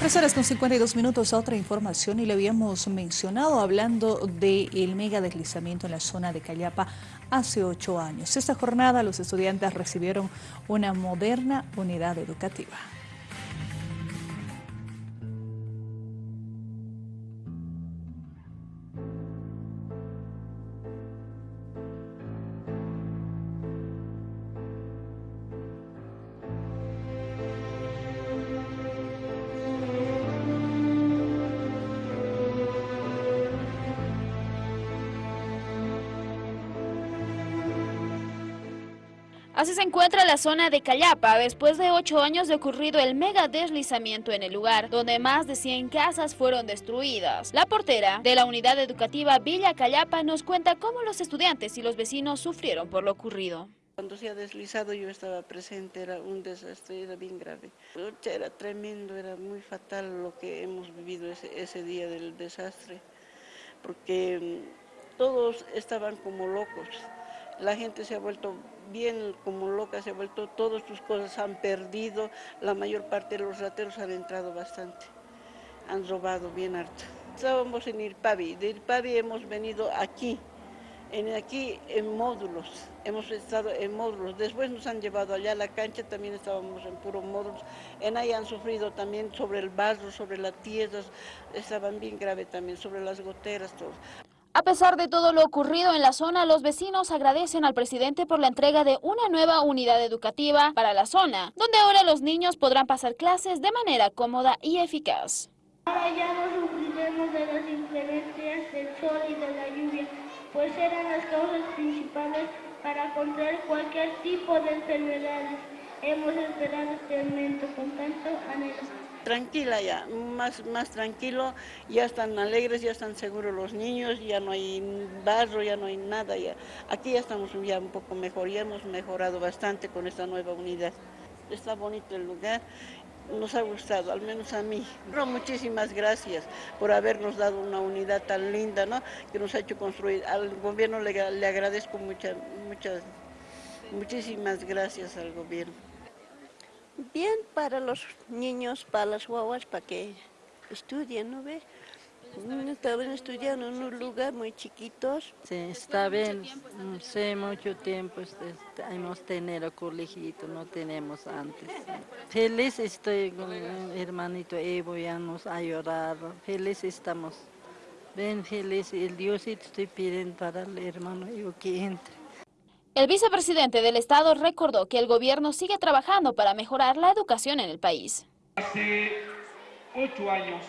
Tres horas con 52 minutos, otra información y le habíamos mencionado hablando del mega deslizamiento en la zona de Callapa hace ocho años. Esta jornada los estudiantes recibieron una moderna unidad educativa. Así se encuentra la zona de Callapa, después de ocho años de ocurrido el mega deslizamiento en el lugar, donde más de 100 casas fueron destruidas. La portera de la unidad educativa Villa Callapa nos cuenta cómo los estudiantes y los vecinos sufrieron por lo ocurrido. Cuando se ha deslizado yo estaba presente, era un desastre, era bien grave. Era tremendo, era muy fatal lo que hemos vivido ese, ese día del desastre, porque mm, todos estaban como locos la gente se ha vuelto bien como loca, se ha vuelto, todas sus cosas han perdido, la mayor parte de los rateros han entrado bastante, han robado bien harto. Estábamos en Irpavi, de Irpavi hemos venido aquí, en aquí en módulos, hemos estado en módulos, después nos han llevado allá a la cancha, también estábamos en puros módulos, en ahí han sufrido también sobre el barro, sobre las tierras, estaban bien grave también, sobre las goteras, todo. A pesar de todo lo ocurrido en la zona, los vecinos agradecen al presidente por la entrega de una nueva unidad educativa para la zona, donde ahora los niños podrán pasar clases de manera cómoda y eficaz. Ahora ya no sufriremos de las inclemencias del sol y de la lluvia, pues eran las causas principales para contraer cualquier tipo de enfermedades. Hemos esperado este momento con tanto anhelo tranquila ya, más, más tranquilo, ya están alegres, ya están seguros los niños, ya no hay barro, ya no hay nada, ya. aquí ya estamos ya un poco mejor, ya hemos mejorado bastante con esta nueva unidad. Está bonito el lugar, nos ha gustado, al menos a mí. muchísimas gracias por habernos dado una unidad tan linda, ¿no? que nos ha hecho construir. Al gobierno le, le agradezco muchas, muchas, muchísimas gracias al gobierno. Bien para los niños, para las guaguas, para que estudien, ¿no ve? Estaban estudiando en un lugar muy chiquitos. Sí, está bien, mm, sí, mucho tiempo hemos tenido colegio, no tenemos antes. Feliz estoy con mi hermanito Evo, ya nos ha ayudado, feliz estamos. Ven feliz, el Dios estoy pidiendo para el hermano Evo que entre. El vicepresidente del Estado recordó que el gobierno sigue trabajando para mejorar la educación en el país. Hace ocho años,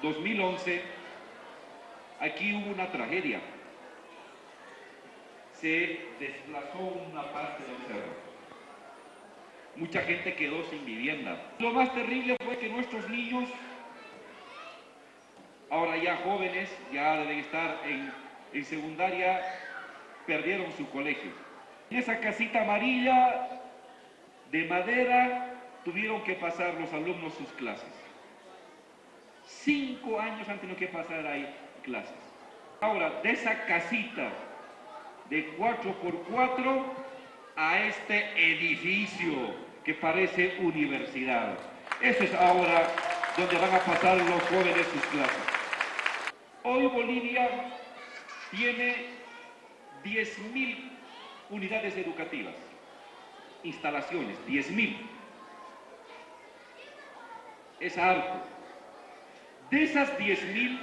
2011, aquí hubo una tragedia. Se desplazó una parte del cerro. Mucha gente quedó sin vivienda. Lo más terrible fue que nuestros niños, ahora ya jóvenes, ya deben estar en, en secundaria, perdieron su colegio. Esa casita amarilla de madera tuvieron que pasar los alumnos sus clases. Cinco años han tenido que pasar ahí clases. Ahora, de esa casita de 4x4 a este edificio que parece universidad. Eso es ahora donde van a pasar los jóvenes sus clases. Hoy Bolivia tiene 10.000 unidades educativas, instalaciones, 10.000. Es harto. De esas 10.000,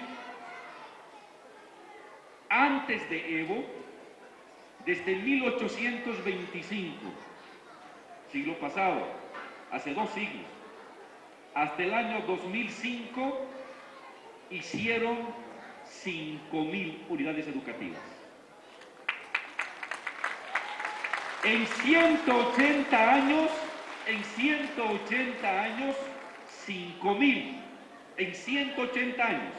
antes de Evo, desde 1825, siglo pasado, hace dos siglos, hasta el año 2005, hicieron 5.000 unidades educativas. En 180 años, en 180 años, 5.000. En 180 años,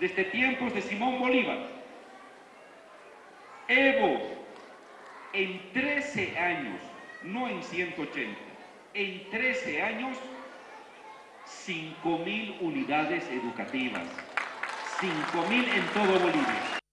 desde tiempos de Simón Bolívar. Evo, en 13 años, no en 180, en 13 años, 5.000 unidades educativas. 5.000 en todo Bolivia.